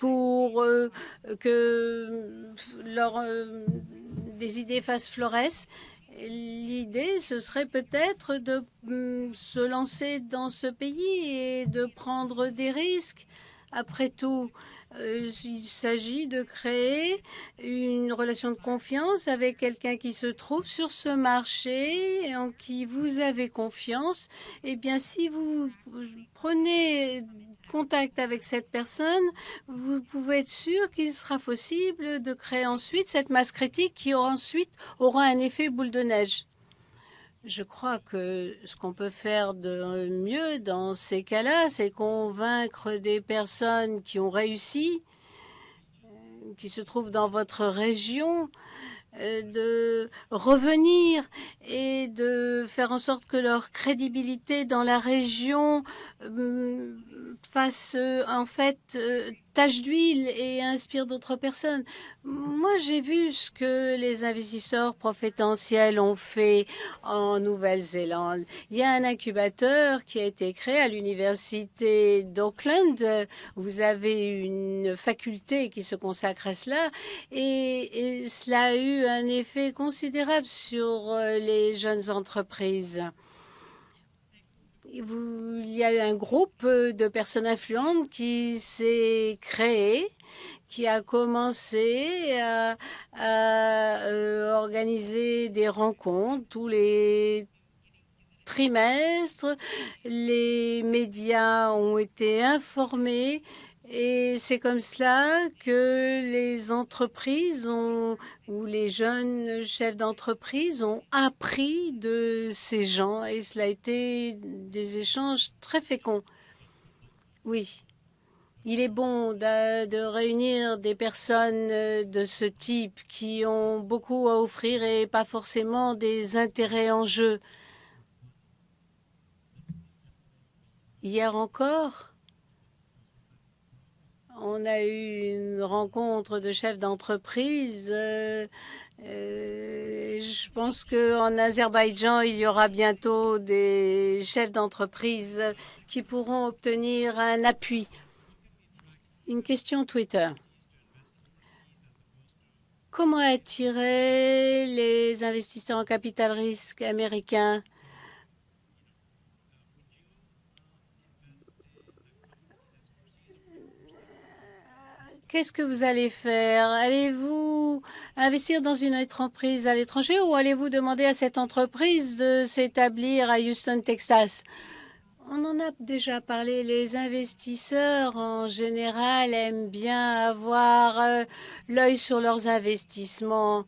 pour euh, que leurs euh, des idées fassent florès l'idée, ce serait peut-être de mm, se lancer dans ce pays et de prendre des risques. Après tout, euh, il s'agit de créer une relation de confiance avec quelqu'un qui se trouve sur ce marché et en qui vous avez confiance. Eh bien, si vous prenez contact avec cette personne, vous pouvez être sûr qu'il sera possible de créer ensuite cette masse critique qui ensuite aura un effet boule de neige. Je crois que ce qu'on peut faire de mieux dans ces cas-là, c'est convaincre des personnes qui ont réussi, euh, qui se trouvent dans votre région, de revenir et de faire en sorte que leur crédibilité dans la région euh, fasse en fait tache d'huile et inspire d'autres personnes. Moi, j'ai vu ce que les investisseurs profétentiels ont fait en Nouvelle-Zélande. Il y a un incubateur qui a été créé à l'université d'Auckland. Vous avez une faculté qui se consacre à cela et, et cela a eu un effet considérable sur euh, les jeunes entreprises il y a eu un groupe de personnes influentes qui s'est créé, qui a commencé à, euh, organiser des rencontres tous les trimestres. Les médias ont été informés et c'est comme cela que les entreprises ont, ou les jeunes chefs d'entreprise ont appris de ces gens et cela a été des échanges très féconds. Oui, il est bon de, de réunir des personnes de ce type qui ont beaucoup à offrir et pas forcément des intérêts en jeu. Hier encore, on a eu une rencontre de chefs d'entreprise. Euh, euh, je pense qu'en Azerbaïdjan, il y aura bientôt des chefs d'entreprise qui pourront obtenir un appui. Une question Twitter. Comment attirer les investisseurs en capital risque américains Qu'est-ce que vous allez faire? Allez-vous investir dans une entreprise à l'étranger ou allez-vous demander à cette entreprise de s'établir à Houston, Texas? On en a déjà parlé. Les investisseurs, en général, aiment bien avoir euh, l'œil sur leurs investissements.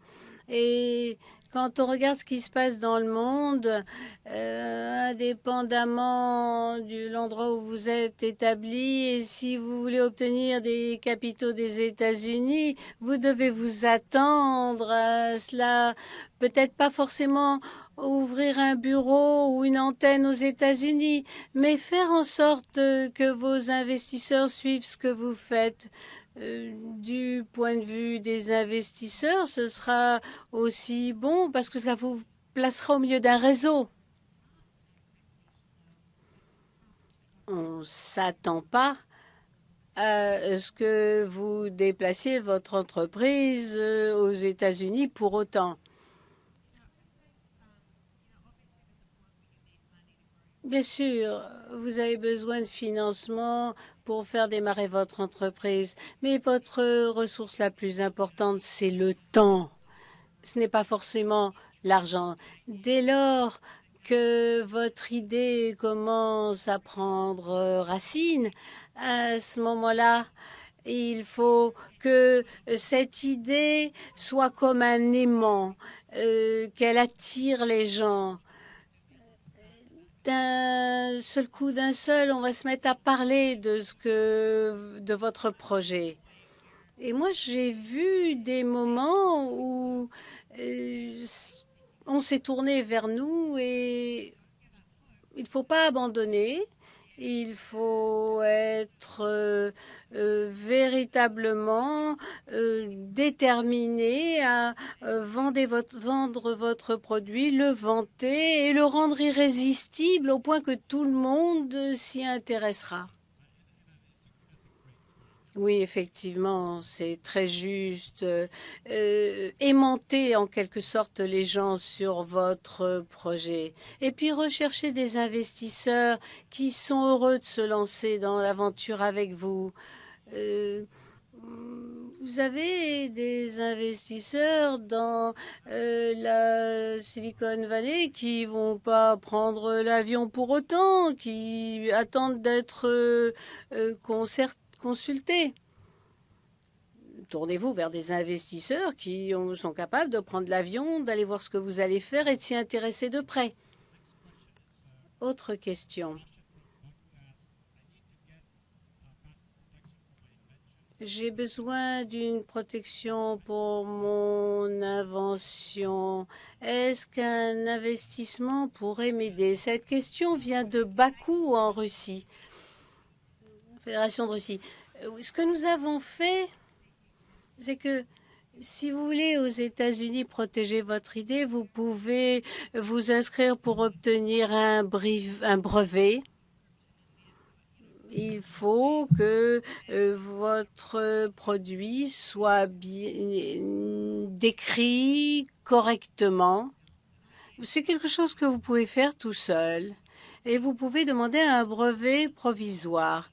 Et quand on regarde ce qui se passe dans le monde, euh, indépendamment de l'endroit où vous êtes établi, et si vous voulez obtenir des capitaux des États-Unis, vous devez vous attendre à cela. Peut-être pas forcément ouvrir un bureau ou une antenne aux États-Unis, mais faire en sorte que vos investisseurs suivent ce que vous faites. Euh, du point de vue des investisseurs, ce sera aussi bon parce que cela vous placera au milieu d'un réseau. On ne s'attend pas à ce que vous déplaciez votre entreprise euh, aux États-Unis pour autant. Bien sûr, vous avez besoin de financement pour faire démarrer votre entreprise, mais votre ressource la plus importante, c'est le temps. Ce n'est pas forcément l'argent. Dès lors que votre idée commence à prendre racine, à ce moment-là, il faut que cette idée soit comme un aimant, euh, qu'elle attire les gens. D'un seul coup, d'un seul, on va se mettre à parler de ce que de votre projet. Et moi, j'ai vu des moments où euh, on s'est tourné vers nous et il ne faut pas abandonner. Il faut être euh, euh, véritablement euh, déterminé à vendre votre, vendre votre produit, le vanter et le rendre irrésistible au point que tout le monde s'y intéressera. Oui, effectivement, c'est très juste. Euh, aimanter en quelque sorte les gens sur votre projet. Et puis rechercher des investisseurs qui sont heureux de se lancer dans l'aventure avec vous. Euh, vous avez des investisseurs dans euh, la Silicon Valley qui vont pas prendre l'avion pour autant, qui attendent d'être euh, concertés consulter. Tournez-vous vers des investisseurs qui sont capables de prendre l'avion, d'aller voir ce que vous allez faire et de s'y intéresser de près. Autre question. J'ai besoin d'une protection pour mon invention. Est-ce qu'un investissement pourrait m'aider? Cette question vient de Bakou en Russie. Fédération de Russie. Euh, ce que nous avons fait, c'est que si vous voulez aux États-Unis protéger votre idée, vous pouvez vous inscrire pour obtenir un, brevet. Il faut que euh, votre produit soit bien décrit correctement. C'est quelque chose que vous pouvez faire tout seul. Et vous pouvez demander un brevet provisoire.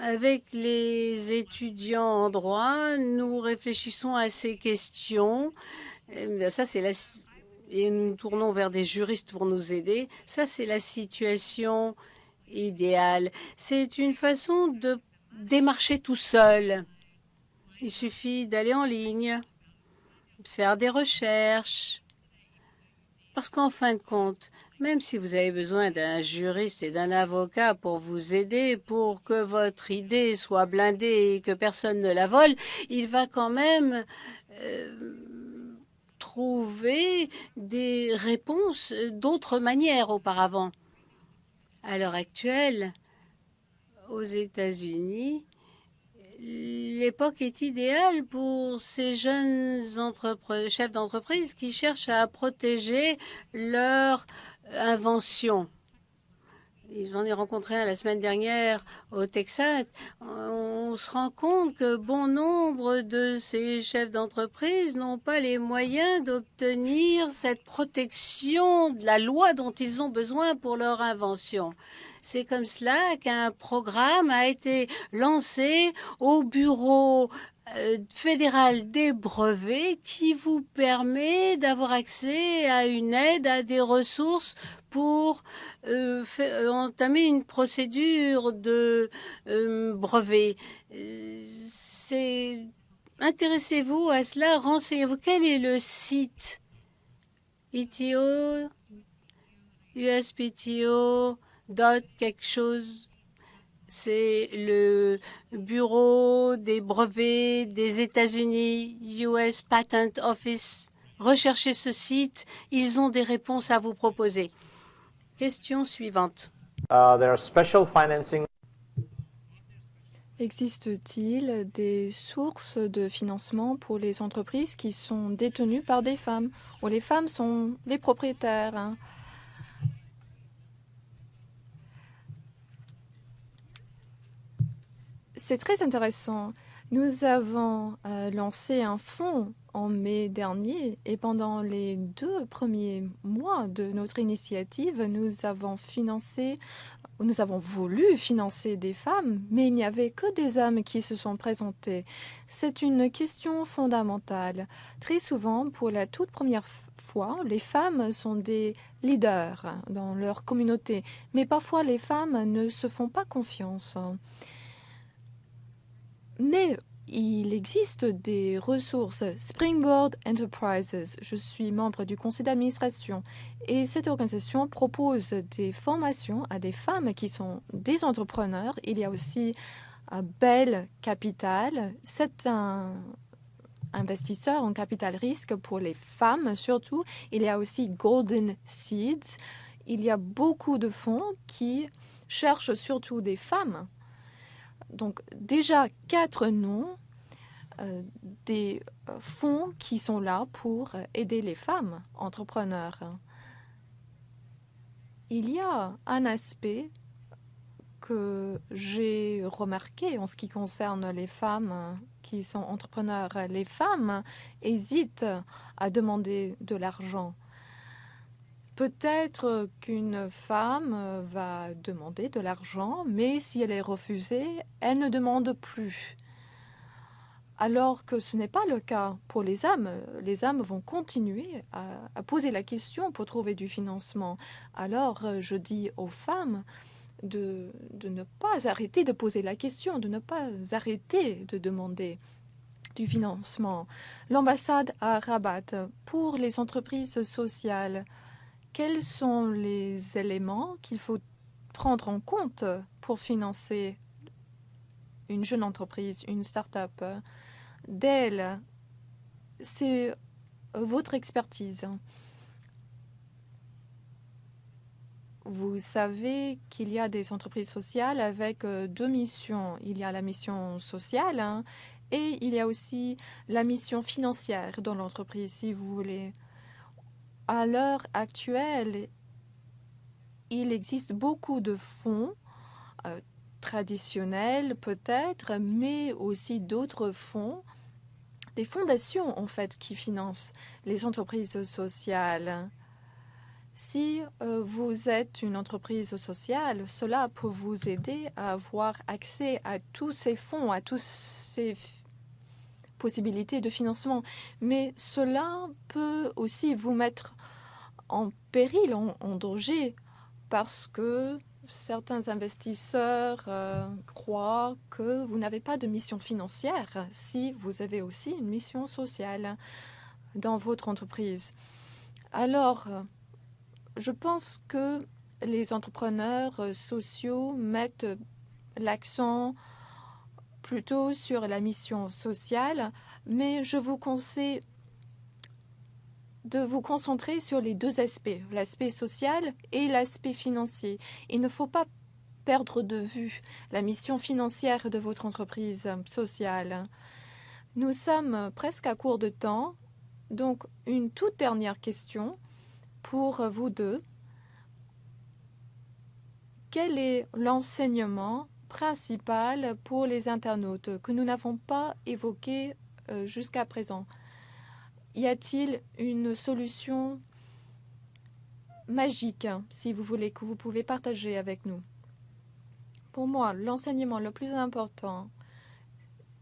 Avec les étudiants en droit, nous réfléchissons à ces questions. Et ça, c'est. Et nous tournons vers des juristes pour nous aider. Ça, c'est la situation idéale. C'est une façon de démarcher tout seul. Il suffit d'aller en ligne, de faire des recherches. Parce qu'en fin de compte, même si vous avez besoin d'un juriste et d'un avocat pour vous aider, pour que votre idée soit blindée et que personne ne la vole, il va quand même euh, trouver des réponses d'autres manières auparavant. À l'heure actuelle, aux États-Unis, l'époque est idéale pour ces jeunes chefs d'entreprise qui cherchent à protéger leur invention. Ils en ont rencontré un la semaine dernière au Texas. On se rend compte que bon nombre de ces chefs d'entreprise n'ont pas les moyens d'obtenir cette protection de la loi dont ils ont besoin pour leur invention. C'est comme cela qu'un programme a été lancé au bureau euh, fédéral des brevets qui vous permet d'avoir accès à une aide, à des ressources pour euh, euh, entamer une procédure de brevet. Intéressez-vous à cela, renseignez-vous. Quel est le site? ITO, USPTO, dot quelque chose? C'est le bureau des brevets des États-Unis, US Patent Office. Recherchez ce site, ils ont des réponses à vous proposer. Question suivante. Uh, Existe-t-il des sources de financement pour les entreprises qui sont détenues par des femmes, où les femmes sont les propriétaires hein? C'est très intéressant. Nous avons euh, lancé un fonds en mai dernier et pendant les deux premiers mois de notre initiative, nous avons financé, nous avons voulu financer des femmes, mais il n'y avait que des hommes qui se sont présentés. C'est une question fondamentale. Très souvent, pour la toute première fois, les femmes sont des leaders dans leur communauté, mais parfois les femmes ne se font pas confiance. Mais il existe des ressources. Springboard Enterprises, je suis membre du conseil d'administration et cette organisation propose des formations à des femmes qui sont des entrepreneurs. Il y a aussi un bel capital. C'est un investisseur en capital risque pour les femmes surtout. Il y a aussi Golden Seeds. Il y a beaucoup de fonds qui cherchent surtout des femmes donc déjà quatre noms euh, des euh, fonds qui sont là pour aider les femmes entrepreneurs. Il y a un aspect que j'ai remarqué en ce qui concerne les femmes qui sont entrepreneurs. Les femmes hésitent à demander de l'argent. Peut-être qu'une femme va demander de l'argent, mais si elle est refusée, elle ne demande plus. Alors que ce n'est pas le cas pour les hommes. Les hommes vont continuer à, poser la question pour trouver du financement. Alors je dis aux femmes de, de ne pas arrêter de poser la question, de ne pas arrêter de demander du financement. L'ambassade à Rabat pour les entreprises sociales quels sont les éléments qu'il faut prendre en compte pour financer une jeune entreprise, une start-up D'elle, c'est votre expertise. Vous savez qu'il y a des entreprises sociales avec euh, deux missions. Il y a la mission sociale hein, et il y a aussi la mission financière dans l'entreprise, si vous voulez à l'heure actuelle, il existe beaucoup de fonds euh, traditionnels peut-être, mais aussi d'autres fonds, des fondations en fait qui financent les entreprises sociales. Si euh, vous êtes une entreprise sociale, cela peut vous aider à avoir accès à tous ces fonds, à tous ces possibilités de financement. Mais cela peut aussi vous mettre en péril, en, danger, parce que certains investisseurs euh, croient que vous n'avez pas de mission financière si vous avez aussi une mission sociale dans votre entreprise. Alors, je pense que les entrepreneurs sociaux mettent l'accent plutôt sur la mission sociale, mais je vous conseille de vous concentrer sur les deux aspects, l'aspect social et l'aspect financier. Il ne faut pas perdre de vue la mission financière de votre entreprise sociale. Nous sommes presque à court de temps, donc une toute dernière question pour vous deux. Quel est l'enseignement principal pour les internautes que nous n'avons pas évoqué euh, jusqu'à présent Y a-t-il une solution magique, si vous voulez, que vous pouvez partager avec nous? Pour moi, l'enseignement le plus important,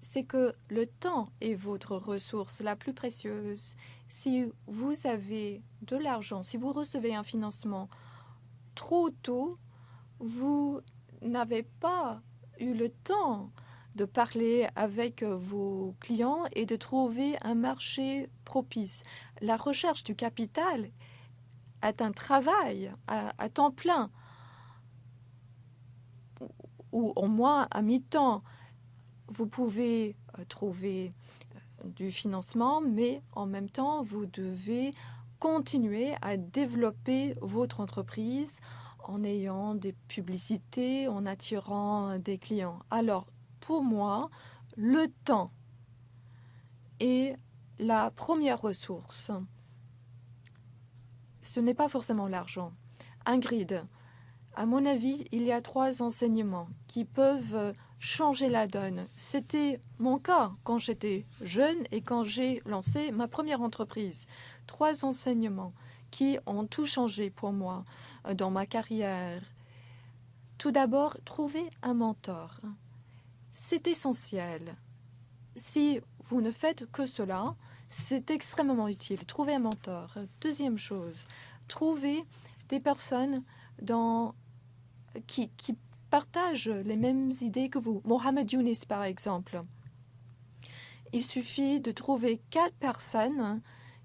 c'est que le temps est votre ressource la plus précieuse. Si vous avez de l'argent, si vous recevez un financement trop tôt, vous n'avez pas eu le temps de parler avec vos clients et de trouver un marché propice. La recherche du capital est un travail à, temps plein ou au moins à mi-temps. Vous pouvez euh, trouver euh, du financement, mais en même temps, vous devez continuer à développer votre entreprise en ayant des publicités, en attirant des clients. Alors, pour moi, le temps est la première ressource. Ce n'est pas forcément l'argent. Ingrid, à mon avis, il y a trois enseignements qui peuvent changer la donne. C'était mon cas quand j'étais jeune et quand j'ai lancé ma première entreprise. Trois enseignements qui ont tout changé pour moi euh, dans ma carrière. Tout d'abord, trouver un mentor. C'est essentiel. Si vous ne faites que cela, c'est extrêmement utile. Trouver un mentor. Deuxième chose, trouver des personnes qui, qui partagent les mêmes idées que vous. Mohamed Younis, par exemple. Il suffit de trouver quatre personnes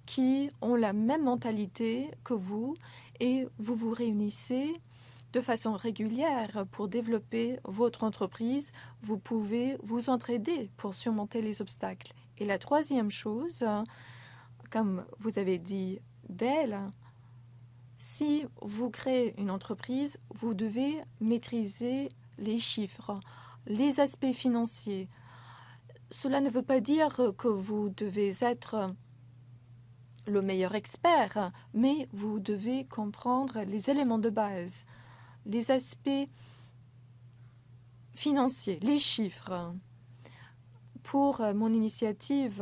qui ont la même mentalité que vous et vous vous réunissez de façon régulière pour développer votre entreprise. Vous pouvez vous entraider pour surmonter les obstacles. Et la troisième chose, comme vous avez dit d'elle, si vous créez une entreprise, vous devez maîtriser les chiffres, les aspects financiers. Cela ne veut pas dire que vous devez être le meilleur expert, mais vous devez comprendre les éléments de base, les aspects financiers, les chiffres. Pour mon initiative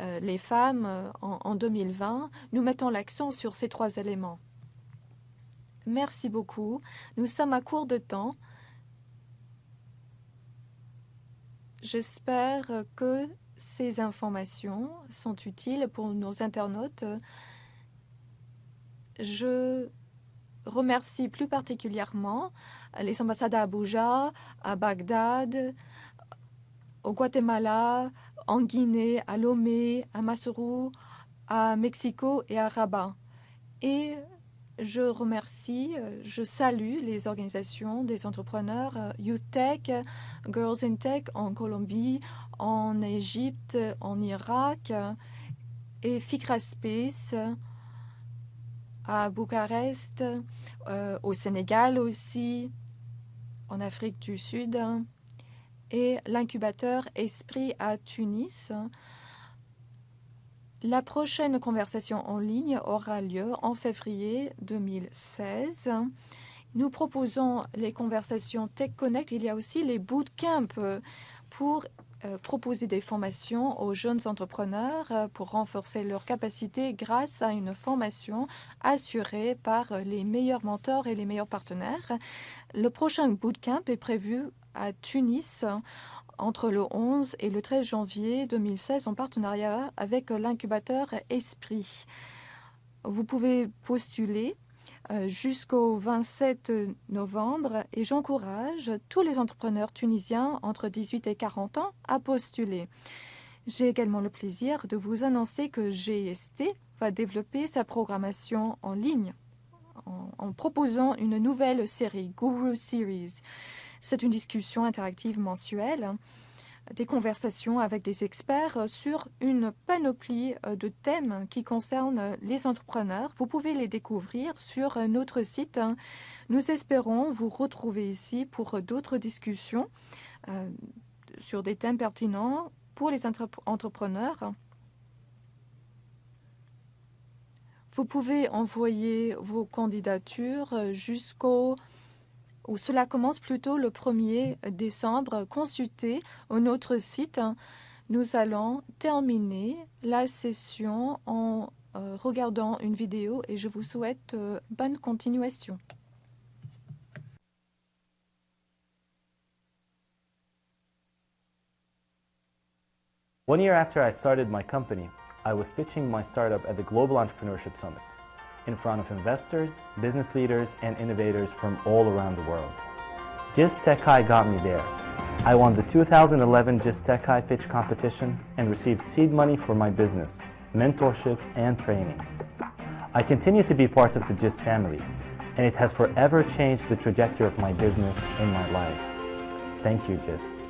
euh, Les femmes euh, en, 2020, nous mettons l'accent sur ces trois éléments. Merci beaucoup. Nous sommes à court de temps. J'espère que ces informations sont utiles pour nos internautes. Je remercie plus particulièrement les ambassades à Abuja, à Bagdad, au Guatemala, en Guinée, à Lomé, à Maseru, à Mexico et à Rabat. Je remercie, je salue les organisations des entrepreneurs euh, Youth Tech, Girls in Tech en Colombie, en Égypte, en Irak et Fikra Space à Bucarest, euh, au Sénégal aussi, en Afrique du Sud et l'incubateur Esprit à Tunis. La prochaine conversation en ligne aura lieu en février 2016. Nous proposons les conversations Tech Connect. Il y a aussi les bootcamps pour euh, proposer des formations aux jeunes entrepreneurs euh, pour renforcer leurs capacités grâce à une formation assurée par les meilleurs mentors et les meilleurs partenaires. Le prochain bootcamp est prévu à Tunis entre le 11 et le 13 janvier 2016 en partenariat avec l'incubateur Esprit. Vous pouvez postuler euh, jusqu'au 27 novembre et j'encourage tous les entrepreneurs tunisiens entre 18 et 40 ans à postuler. J'ai également le plaisir de vous annoncer que GST va développer sa programmation en ligne en, en proposant une nouvelle série, Guru Series. C'est une discussion interactive mensuelle, des conversations avec des experts sur une panoplie euh, de thèmes qui concernent les entrepreneurs. Vous pouvez les découvrir sur notre site. Nous espérons vous retrouver ici pour d'autres discussions euh, sur des thèmes pertinents pour les entrepreneurs. Vous pouvez envoyer vos candidatures jusqu'au où cela commence plutôt le 1er décembre. Consultez notre site. Nous allons terminer la session en euh, regardant une vidéo et je vous souhaite euh, bonne continuation. One year after I started my company, I was pitching my startup at the Global Entrepreneurship Summit. In front of investors, business leaders, and innovators from all around the world. GIST Tech High got me there. I won the 2011 GIST Tech High pitch competition and received seed money for my business, mentorship, and training. I continue to be part of the GIST family, and it has forever changed the trajectory of my business and my life. Thank you, GIST.